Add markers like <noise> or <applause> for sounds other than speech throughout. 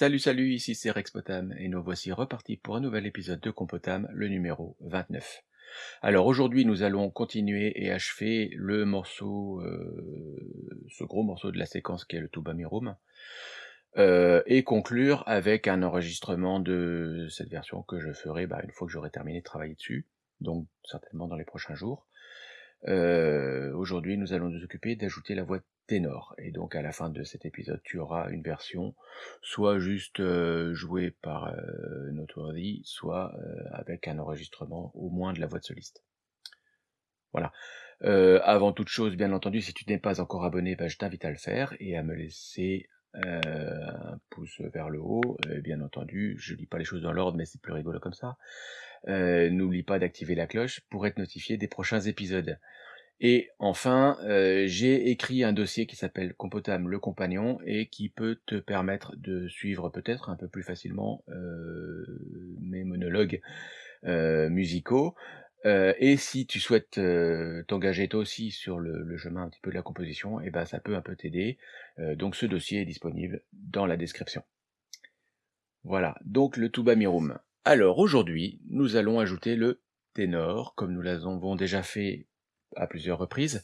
Salut salut, ici c'est Rexpotam et nous voici repartis pour un nouvel épisode de Compotam, le numéro 29. Alors aujourd'hui nous allons continuer et achever le morceau, euh, ce gros morceau de la séquence qui est le Tuba Mirum, euh, et conclure avec un enregistrement de cette version que je ferai bah, une fois que j'aurai terminé de travailler dessus, donc certainement dans les prochains jours. Euh, aujourd'hui nous allons nous occuper d'ajouter la voix ténor. Et donc à la fin de cet épisode, tu auras une version soit juste euh, jouée par euh, Noteworthy, soit euh, avec un enregistrement au moins de la voix de soliste. Voilà. Euh, avant toute chose, bien entendu, si tu n'es pas encore abonné, bah, je t'invite à le faire et à me laisser un pouce vers le haut. Et bien entendu, je lis pas les choses dans l'ordre, mais c'est plus rigolo comme ça. N'oublie pas d'activer la cloche pour être notifié des prochains épisodes. Et enfin, euh, j'ai écrit un dossier qui s'appelle Compotam le compagnon et qui peut te permettre de suivre peut-être un peu plus facilement euh, mes monologues euh, musicaux. Et si tu souhaites t'engager toi aussi sur le, chemin un petit peu de la composition, et eh ben ça peut un peu t'aider. donc ce dossier est disponible dans la description. Voilà, donc le tuba mirum. Alors aujourd'hui, nous allons ajouter le ténor, comme nous l'avons déjà fait à plusieurs reprises.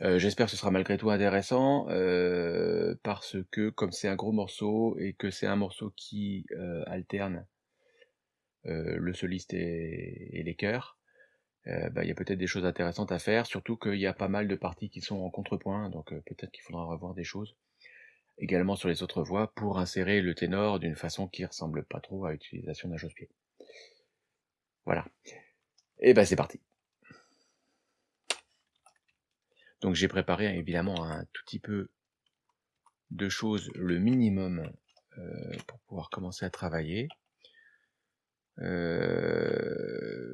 Euh, j'espère que ce sera malgré tout intéressant, euh, parce que comme c'est un gros morceau, et que c'est un morceau qui euh, alterne le soliste et, les chœurs, bah, il y a peut-être des choses intéressantes à faire, surtout qu'il y a pas mal de parties qui sont en contrepoint, donc peut-être qu'il faudra revoir des choses également sur les autres voix pour insérer le ténor d'une façon qui ressemble pas trop à l'utilisation d'un chausse-pied. Voilà. Et ben c'est parti. Donc j'ai préparé évidemment un tout petit peu de choses, le minimum, euh, pour pouvoir commencer à travailler. Euh,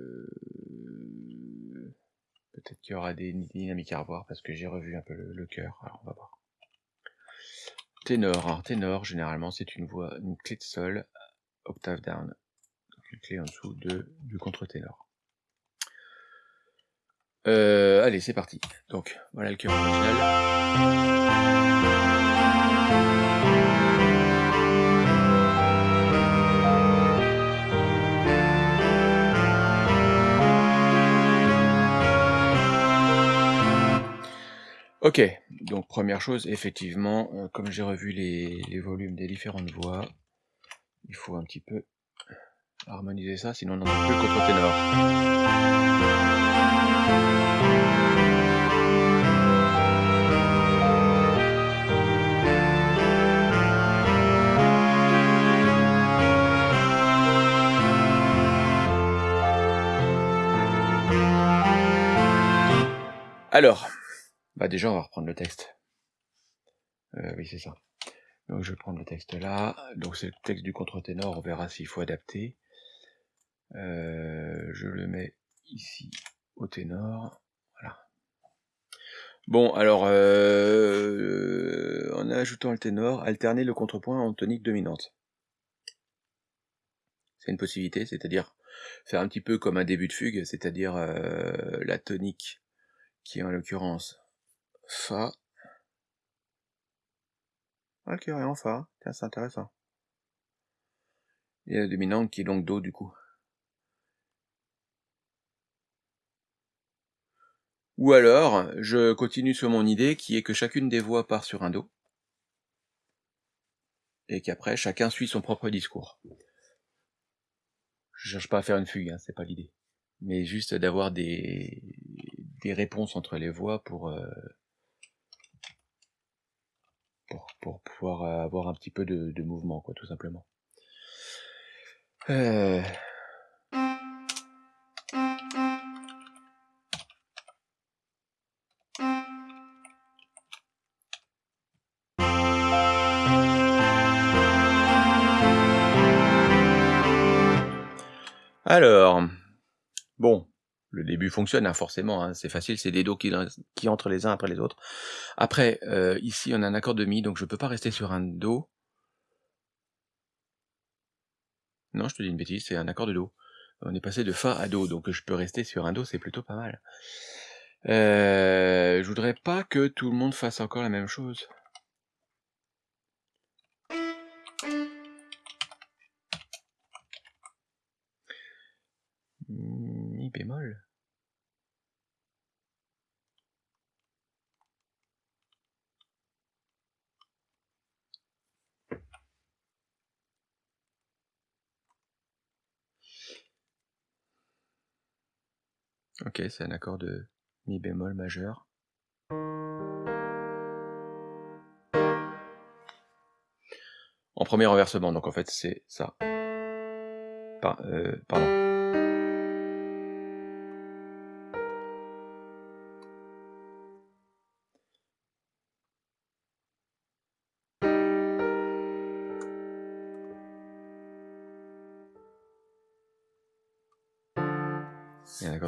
peut-être qu'il y aura des dynamiques à revoir parce que j'ai revu un peu le, cœur. Alors on va voir. Ténor, alors ténor, généralement c'est une voix, une clé de sol, octave down, donc une clé en dessous de, du contre-ténor. Euh, allez, c'est parti. Donc, voilà le cœur original. Ok, donc première chose, effectivement, euh, comme j'ai revu les, les, volumes des différentes voix, il faut un petit peu harmoniser ça, sinon on n'en a plus le contre-ténor. Alors, bah déjà on va reprendre le texte. Euh, oui c'est ça. Donc je vais prendre le texte là. Donc c'est le texte du contre-ténor, on verra s'il faut adapter. Euh, je le mets ici au ténor. Voilà. Bon, alors, euh, en ajoutant le ténor, alterner le contrepoint en tonique dominante. C'est une possibilité, c'est-à-dire faire un petit peu comme un début de fugue, c'est-à-dire la tonique qui est en l'occurrence Fa. Qui est en Fa. Tiens, c'est intéressant. Et la dominante qui est donc Do du coup. Ou alors, je continue sur mon idée qui est que chacune des voix part sur un Do, et qu'après chacun suit son propre discours. Je cherche pas à faire une fugue, hein, c'est pas l'idée. Mais juste d'avoir des, des réponses entre les voix pour, euh, pour, pouvoir avoir un petit peu de, mouvement, quoi, tout simplement. Euh... Alors, le début fonctionne hein, forcément, hein. c'est facile, c'est des dos qui, entrent les uns après les autres. Après, euh, ici on a un accord de mi, donc je ne peux pas rester sur un do. Non, je te dis une bêtise, c'est un accord de do. On est passé de fa à do, donc je peux rester sur un do, c'est plutôt pas mal. Euh, je voudrais pas que tout le monde fasse encore la même chose. Hmm bémol. Ok, c'est un accord de mi bémol majeur. En premier renversement, donc en fait c'est ça. Euh, pardon.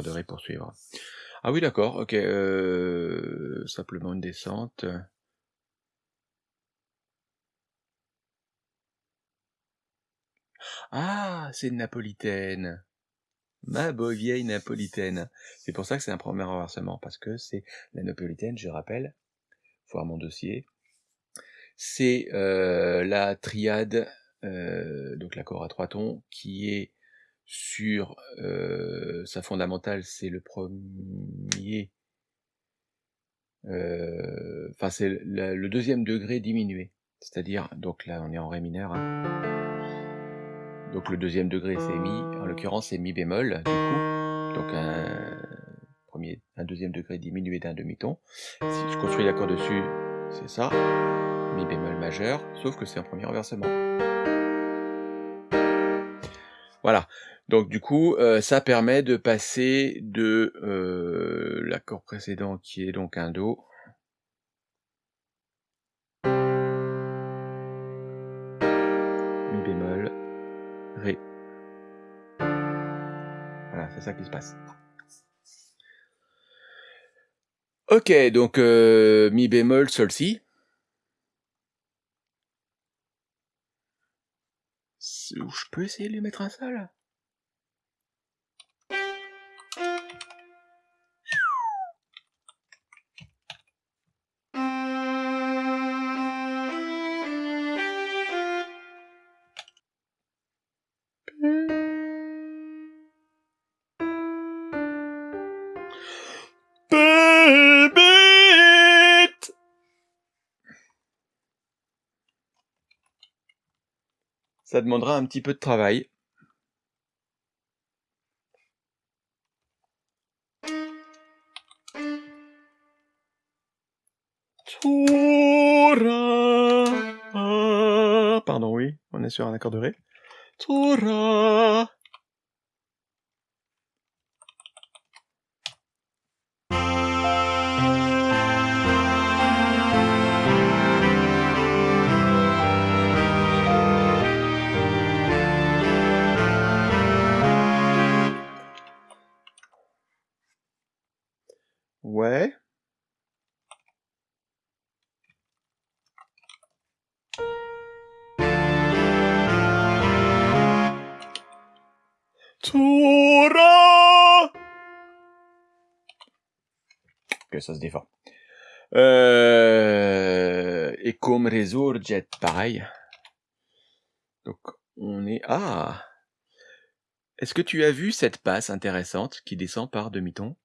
Il y a un accord de Ré pour suivre. Ah oui, d'accord, ok. Euh, simplement une descente. Ah, c'est une napolitaine. Ma beau vieille napolitaine. C'est pour ça que c'est un premier renversement, parce que c'est la napolitaine, je rappelle, voir mon dossier. C'est euh, la triade, euh, donc l'accord à trois tons, qui est sur sa fondamentale, c'est le premier, enfin c'est le, deuxième degré diminué. C'est-à-dire, donc là on est en ré mineur, hein. Donc le deuxième degré c'est mi, en l'occurrence c'est mi bémol du coup. Donc un, premier, un deuxième degré diminué d'un demi-ton. Si je construis l'accord dessus, c'est ça, mi bémol majeur, sauf que c'est un premier renversement. Voilà. Donc du coup, euh, ça permet de passer de euh, l'accord précédent qui est donc un Do Voilà, c'est ça qui se passe. Ok, donc euh, mi bémol, sol si. Je peux essayer de lui mettre un sol? Ça demandera un petit peu de travail. Pardon, oui, on est sur un accord de Ré. Ouais. Tora Ok, ça se défend. Euh, et comme Resurget, pareil. Donc, on est... Ah Est-ce que tu as vu cette passe intéressante qui descend par demi-ton?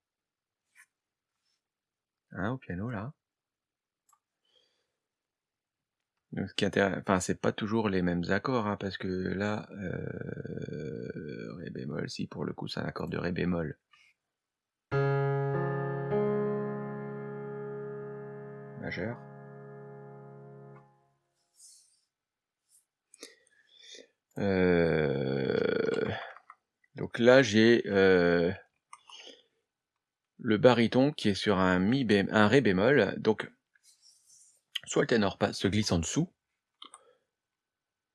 Hein, au piano, là. Donc, ce qui enfin, c'est pas toujours les mêmes accords, hein, parce que là, euh, Ré bémol, si pour le coup c'est un accord de Ré bémol. Majeur. Euh, donc là, j'ai euh, le baryton qui est sur un mi un ré bémol, donc soit le ténor se glisse en dessous,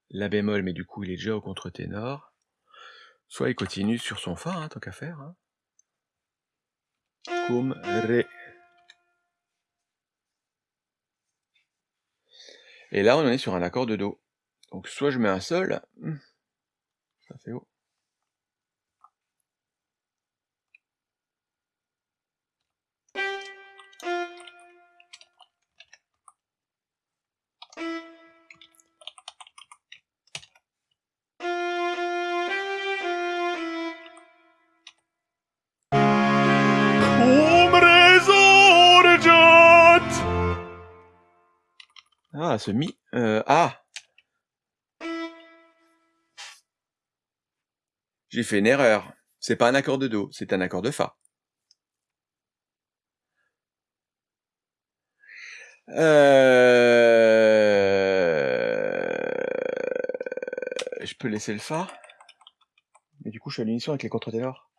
la bémol, mais du coup il est déjà au contre-ténor, soit il continue sur son fa, hein, tant qu'à faire. Hein. Cum, ré. Et là, on en est sur un accord de Do. Donc soit je mets un sol, hmm, ça fait haut. Ah, J'ai fait une erreur. C'est pas un accord de Do, c'est un accord de Fa. Euh... Je peux laisser le Fa. Mais du coup, je suis à l'unisson avec les contre-ténors.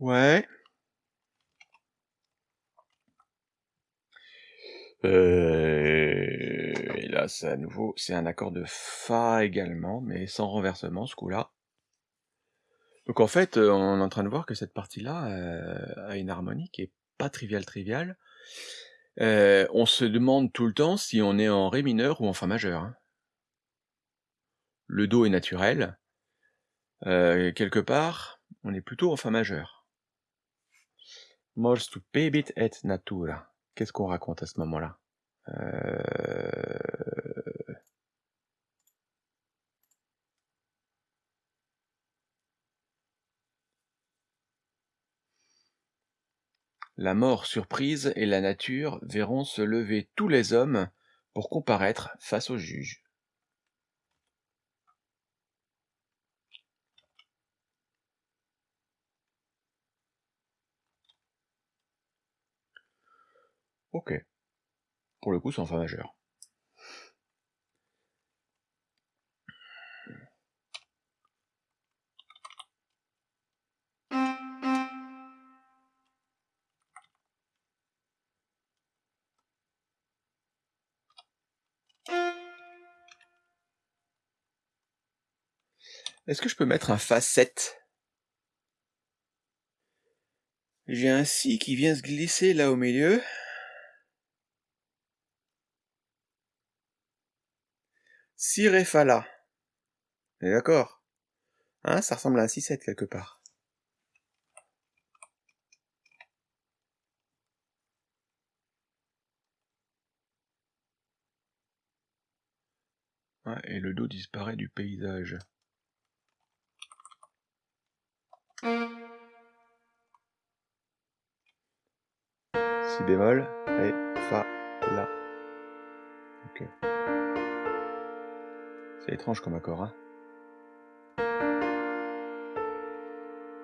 Ouais. Euh, et là, c'est à nouveau, c'est un accord de Fa également, mais sans renversement ce coup-là. Donc en fait, euh, on est en train de voir que cette partie-là euh, a une harmonie qui est pas triviale triviale. on se demande tout le temps si on est en Ré mineur ou en Fa majeur. Hein. Le Do est naturel. quelque part, on est plutôt en Fa majeur. Mors pebit et natura. Qu'est-ce qu'on raconte à ce moment-là? Euh, La mort surprise et la nature verront se lever tous les hommes pour comparaître face au juge. Ok. Pour le coup, c'est en fa majeur. Est-ce que je peux mettre un Fa 7 J'ai un Si qui vient se glisser là au milieu. Si Ré Fa La. d'accord? Hein, ça ressemble à un 6-7 quelque part. et le dos disparaît du paysage. Si bémol, Ré, Fa, La. Ok. C'est étrange comme accord, hein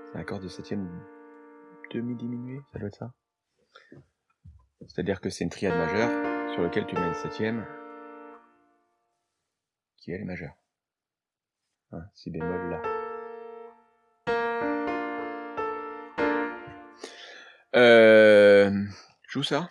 C'est un accord de septième demi-diminué, ça doit être ça C'est-à-dire que c'est une triade majeure sur laquelle tu mets une septième qui est majeure. Hein, si bémol là. Euh, joue ça?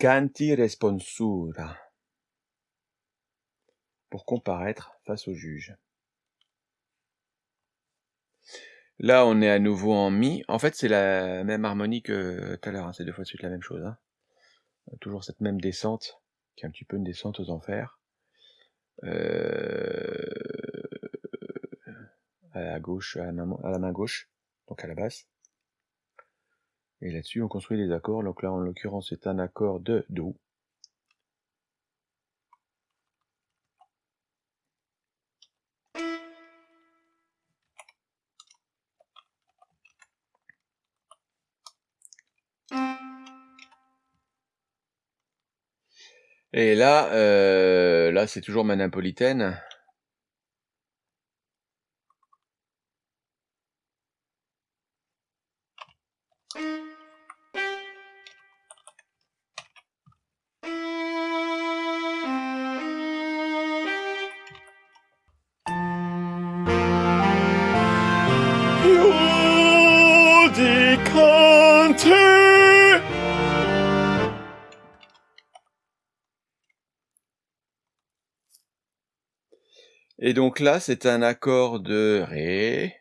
Judicanti responsura pour comparaître face au juge. Là, on est à nouveau en mi. En fait, c'est la même harmonie que tout à l'heure. Hein. C'est deux fois de suite la même chose. Hein. Toujours cette même descente, qui est un petit peu une descente aux enfers. Euh, à la gauche, à la main gauche, donc à la basse. Et là-dessus, on construit des accords. Donc là, en l'occurrence, c'est un accord de Do. Et là, euh, là c'est toujours ma napolitaine. Et donc là, c'est un accord de Ré.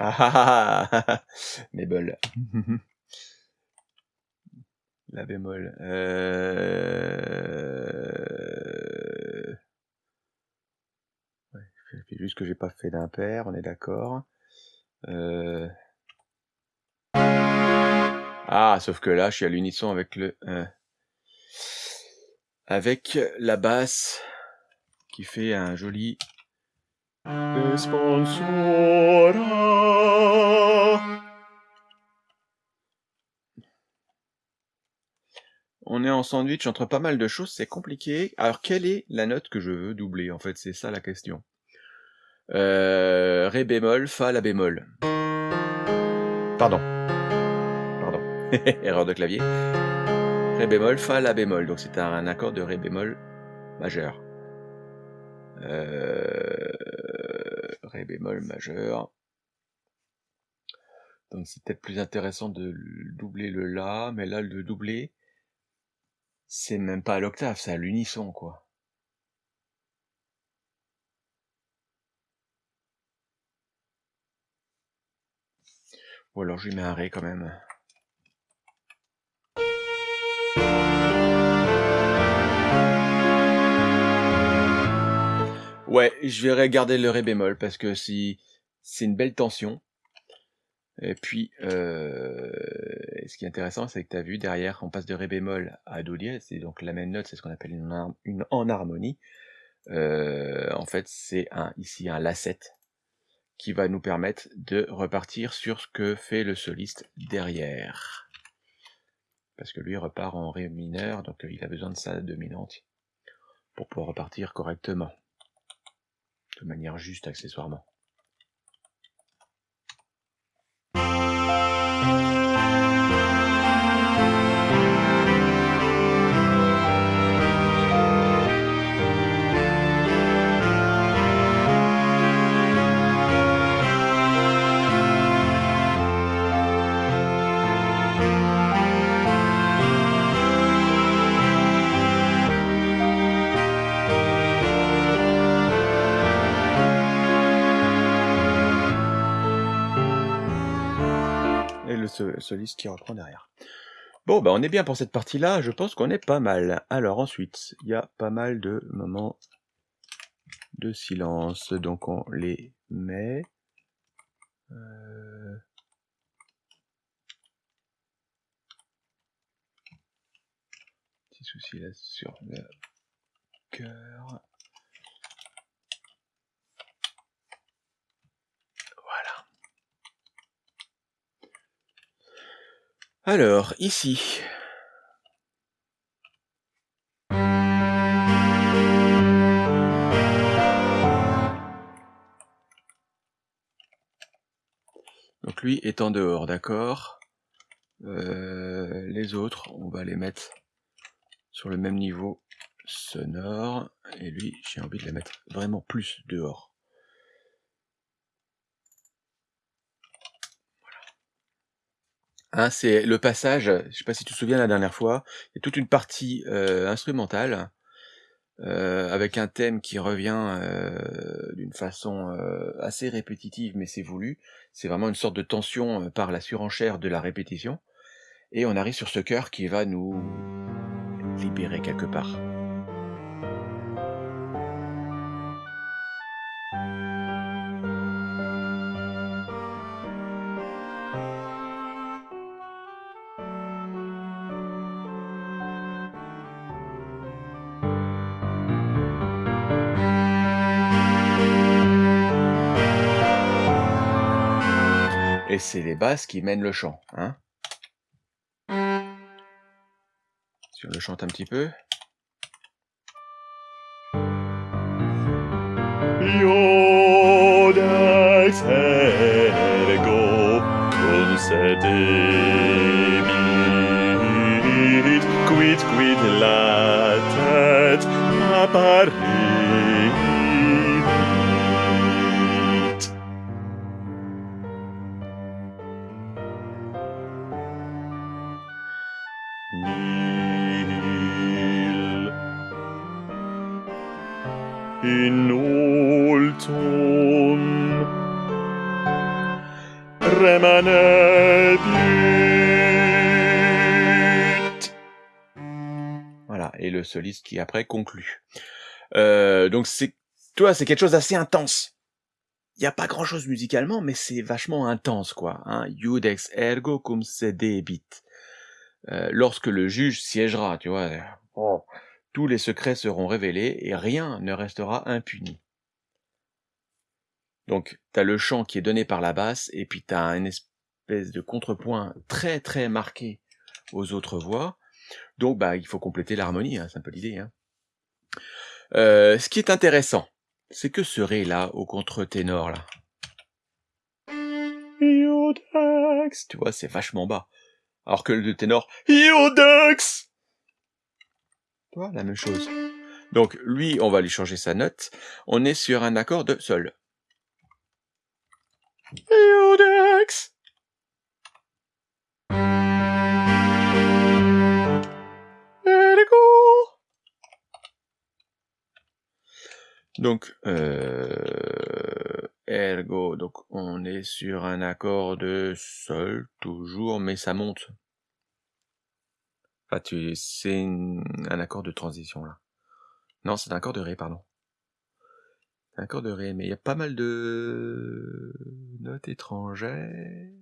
Ah ah ah, ah, ah, ah. La bémol. Euh... Ouais, juste que j'ai pas fait d'impair, on est d'accord. Euh... Ah, sauf que là, je suis à l'unisson avec le... Euh, avec la basse qui fait un joli... On est en sandwich entre pas mal de choses, c'est compliqué. Alors, quelle est la note que je veux doubler En fait, c'est ça la question. Euh, Ré bémol, Fa la bémol. Pardon. Pardon. <laughs> Erreur de clavier. Ré bémol, Fa la bémol. Donc c'est un, accord de Ré bémol majeur. Euh, Ré bémol majeur. Donc c'est peut-être plus intéressant de doubler le La, mais là le doubler, c'est même pas à l'octave, c'est à l'unisson, quoi. Ou alors je lui mets un Ré quand même. Ouais, je vais regarder le Ré bémol parce que c'est une belle tension. Et puis, euh, ce qui est intéressant, c'est que tu as vu derrière, on passe de Ré bémol à Do dièse, c'est donc la même note, c'est ce qu'on appelle une, une en harmonie. Euh, en fait, c'est un, ici un La7 qui va nous permettre de repartir sur ce que fait le soliste derrière. Parce que lui repart en Ré mineur, donc il a besoin de sa dominante pour pouvoir repartir correctement, de manière juste accessoirement. Soliste qui reprend derrière. Bon, bah on est bien pour cette partie-là, je pense qu'on est pas mal. Alors ensuite, il y a pas mal de moments de silence, donc on les met. Euh... Petit souci là sur le cœur. Alors, ici. Donc lui est en dehors, d'accord euh, Les autres, on va les mettre sur le même niveau sonore. Et lui, j'ai envie de les mettre vraiment plus dehors. Hein, c'est le passage, je sais pas si tu te souviens la dernière fois, il y a toute une partie euh, instrumentale euh, avec un thème qui revient euh, d'une façon assez répétitive, mais c'est voulu. C'est vraiment une sorte de tension par la surenchère de la répétition. Et on arrive sur ce cœur qui va nous libérer quelque part. C'est les basses qui mènent le chant. Hein si on le chante un petit peu. Qui après conclut. Euh, donc c'est, toi, c'est quelque chose d'assez intense. Il n'y a pas grand chose musicalement, mais c'est vachement intense, quoi. Hein. Ergo cum sedebit. Euh, lorsque le juge siégera, tu vois, oh, tous les secrets seront révélés et rien ne restera impuni. Donc, tu as le chant qui est donné par la basse, et puis tu as une espèce de contrepoint très très marqué aux autres voix. Donc, bah, il faut compléter l'harmonie, hein, c'est un peu l'idée. Hein. Euh, ce qui est intéressant, c'est que ce ré là, au contre-ténor là. Tu vois, c'est vachement bas. Alors que le ténor, Iodex Tu vois, la même chose. Donc, lui, on va lui changer sa note. On est sur un accord de sol. Iodex Donc, euh, ergo, donc on est sur un accord de sol toujours, mais ça monte. Enfin, tu, c'est un accord de transition là. Non, c'est un accord de ré, pardon. Un accord de ré, mais il y a pas mal de notes étrangères.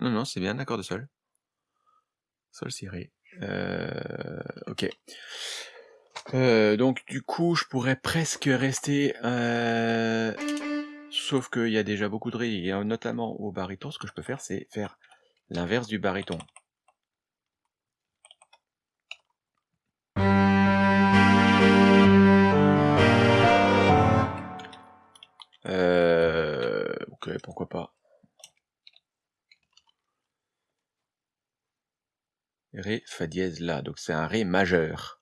Non, non, c'est bien un accord de sol. Sol ciré. Euh, ok. Euh, donc du coup, je pourrais presque rester... Euh, sauf qu'il y a déjà beaucoup de ré, et notamment au baryton, ce que je peux faire, c'est faire l'inverse du baryton. Ok, pourquoi pas. Ré, Fa dièse, La. Donc c'est un Ré majeur.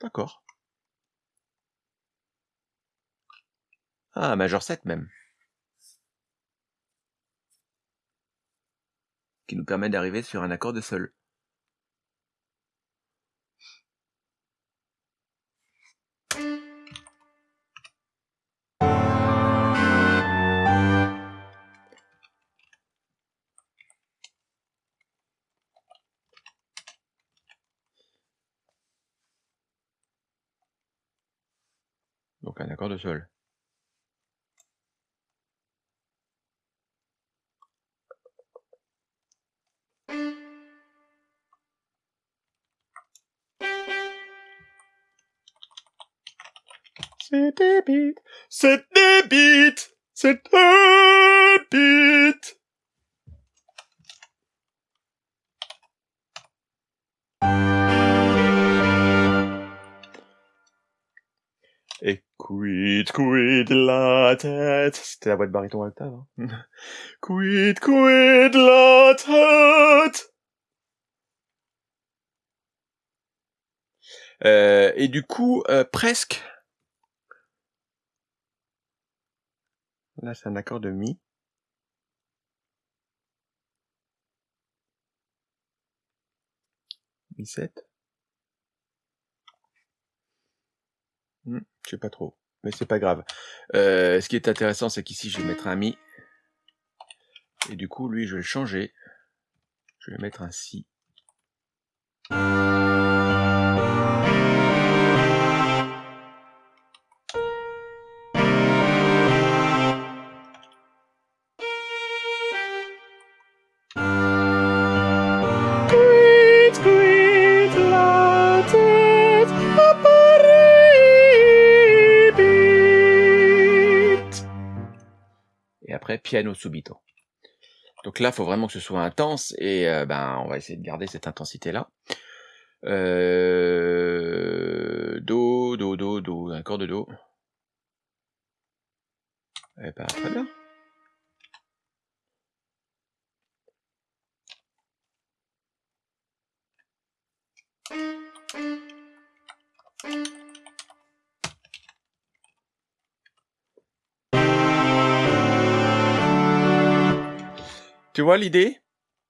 D'accord. Ah, majeur 7 même. Qui nous permet d'arriver sur un accord de sol. De. C'est débite, c'est débite, c'est. Et quid, quid la tête. C'était la voix de baryton octave. Hein. <laughs> quid, quid la tête. Euh, et du coup, euh, presque. Là, c'est un accord de mi. Mi 7. Hmm, je sais pas trop, mais c'est pas grave. Euh, ce qui est intéressant, c'est qu'ici, je vais mettre un mi. Et du coup, lui, je vais le changer. Je vais mettre un si. Piano subito. Donc là, il faut vraiment que ce soit intense et euh, ben, on va essayer de garder cette intensité-là. Euh, do, do, do, do, un accord de do. Eh ben, très bien. Tu vois l'idée?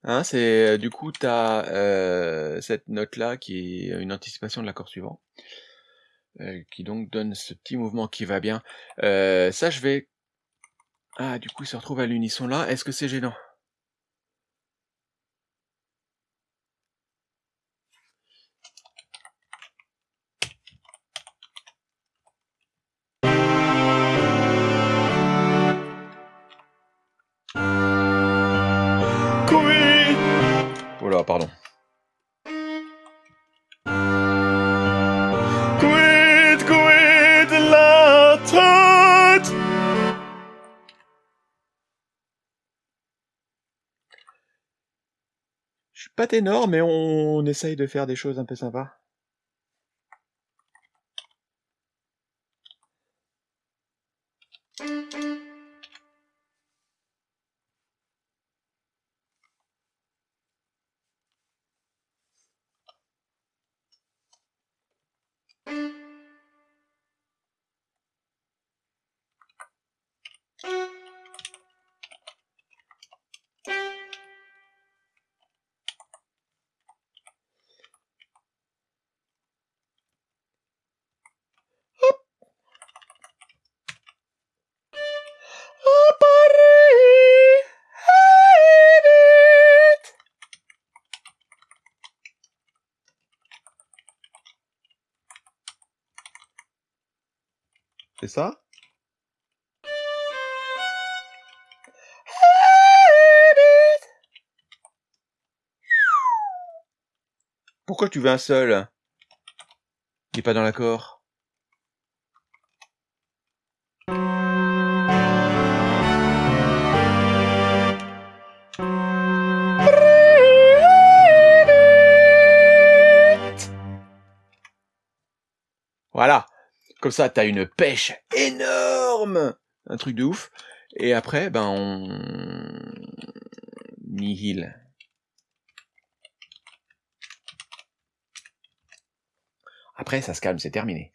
Hein, c'est du coup, tu as, heu, cette note-là qui est une anticipation de l'accord suivant. Heu, qui donc donne ce petit mouvement qui va bien. Heu, ça je vais ah du coup, il se retrouve à l'unisson là. Est-ce que c'est gênant? Pardon. Quid, quid la tête Je suis pas ténor, mais on essaye de faire des choses un peu sympas. Pourquoi tu veux un seul? Il est pas dans l'accord. Ça tu as une pêche énorme, un truc de ouf. Et après, ben on nihil. Après, ça se calme, c'est terminé.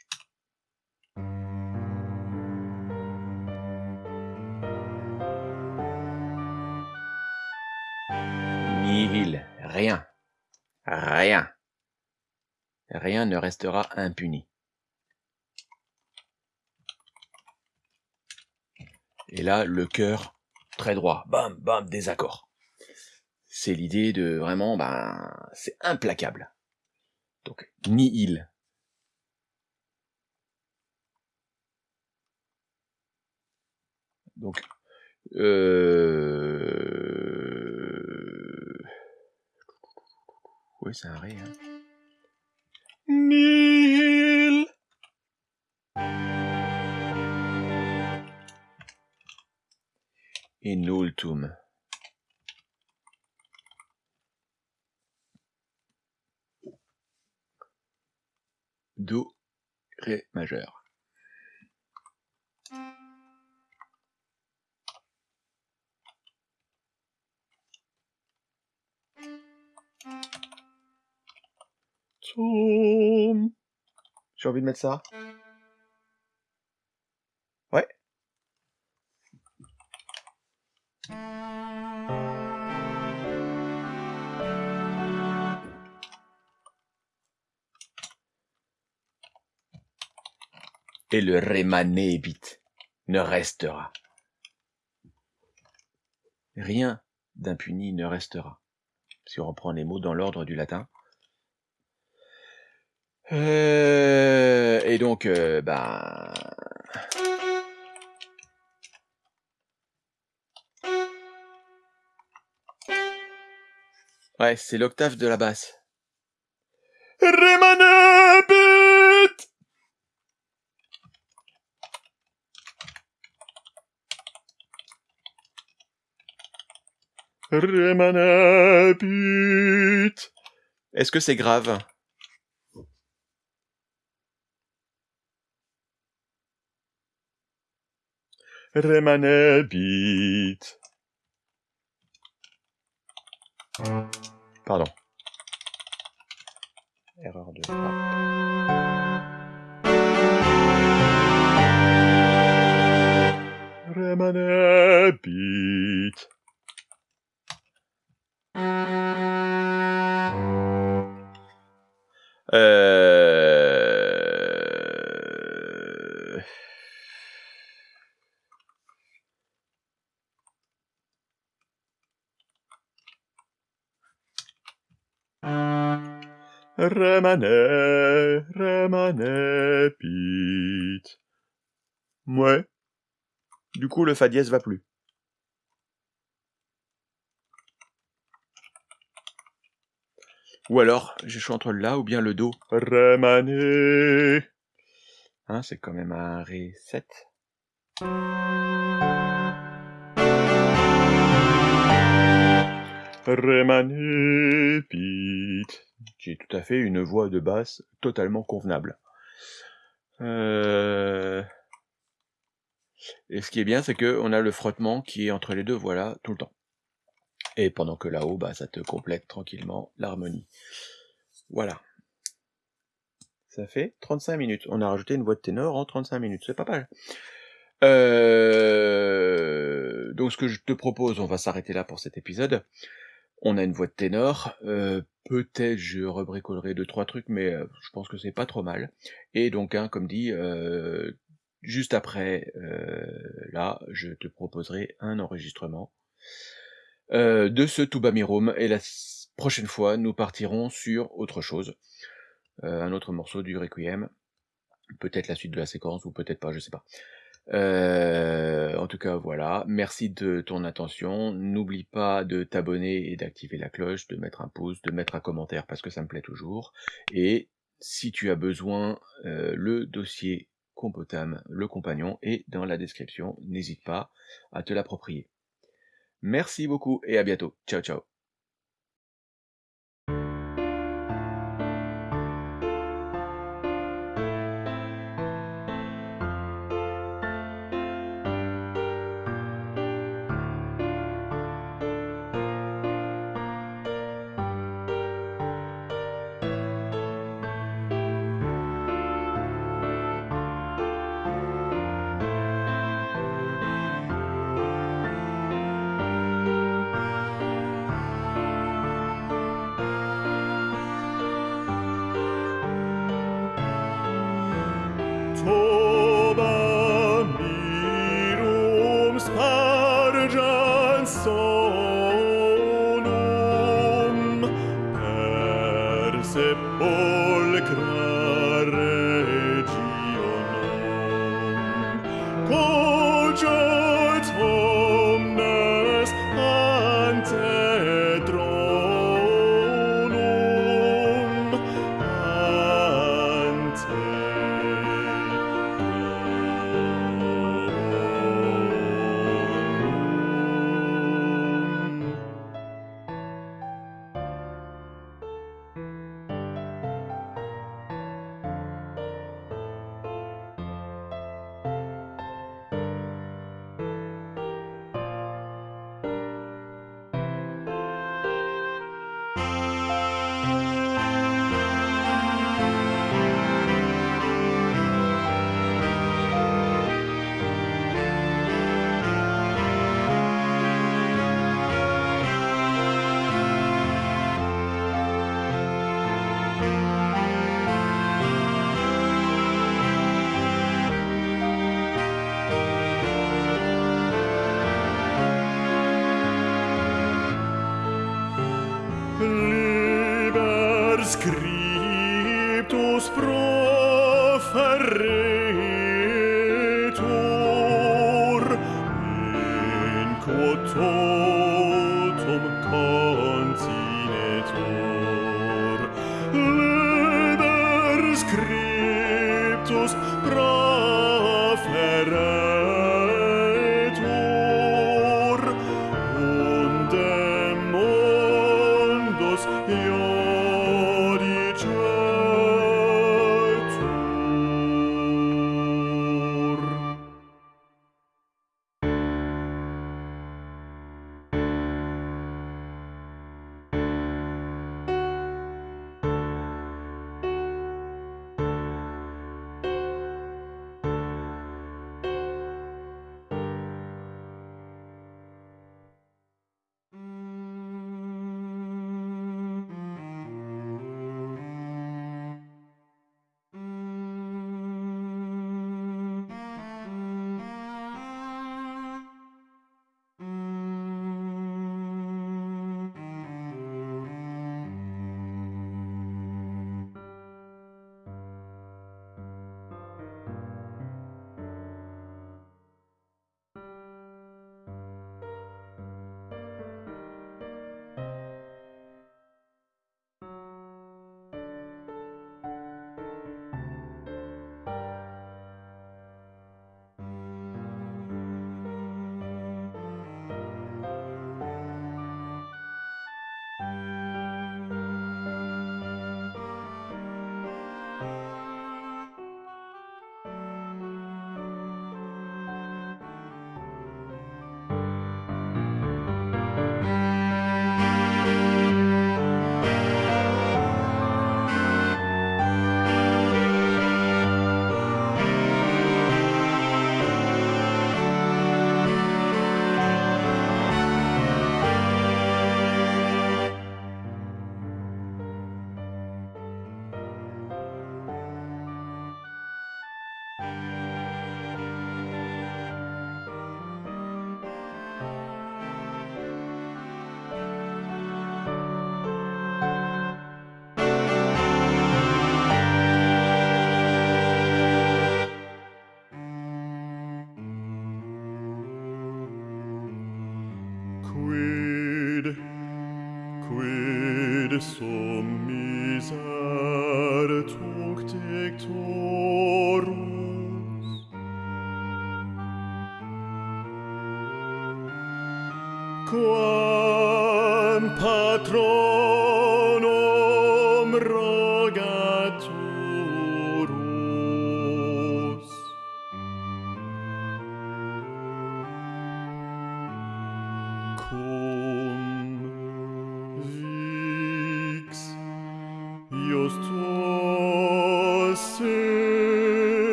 Nihil, rien, rien. Rien ne restera impuni. Et là, le cœur très droit. Bam, bam, désaccord. C'est l'idée de vraiment, ben, c'est implacable. Donc, nihil. Donc, euh... Oui, c'est un ré. Hein. Nihil In ultum. Do, ré majeur. J'ai envie de mettre ça. Ouais. Et le rémanébit ne restera. Rien d'impuni ne restera. Si on reprend les mots dans l'ordre du latin. Euh, et donc, euh, bah... Ouais, c'est l'octave de la basse. Remanebit Remanebit Est-ce que c'est grave? Remanebit Pardon. Erreur de frappe. Remanet, remanet, Pete. Ouais. Du coup, le fa dièse va plus. Ou alors, j'ai choix entre le la ou bien le do. Remanet. Hein, c'est quand même un ré 7. Remanet, Pete. J'ai tout à fait une voix de basse totalement convenable. Euh... Et ce qui est bien, c'est que on a le frottement qui est entre les deux voilà tout le temps. Et pendant que là-haut, bah, ça te complète tranquillement l'harmonie. Voilà. Ça fait 35 minutes. On a rajouté une voix de ténor en 35 minutes. C'est pas mal. Euh, Donc ce que je te propose, on va s'arrêter là pour cet épisode. On a une voix de ténor. Euh, Peut-être je rebricolerai deux trois trucs, mais euh, je pense que c'est pas trop mal. Et donc, hein, comme dit, euh, juste après, là, je te proposerai un enregistrement de ce Tubamirum. Et la prochaine fois, nous partirons sur autre chose. Un autre morceau du Requiem. Peut-être la suite de la séquence, ou peut-être pas, je sais pas. Euh, en tout cas, voilà. Merci de ton attention. N'oublie pas de t'abonner et d'activer la cloche, de mettre un pouce, de mettre un commentaire parce que ça me plaît toujours. Et si tu as besoin, euh, le dossier Compotam, le compagnon, est dans la description. N'hésite pas à te l'approprier. Merci beaucoup et à bientôt. Ciao, ciao. more.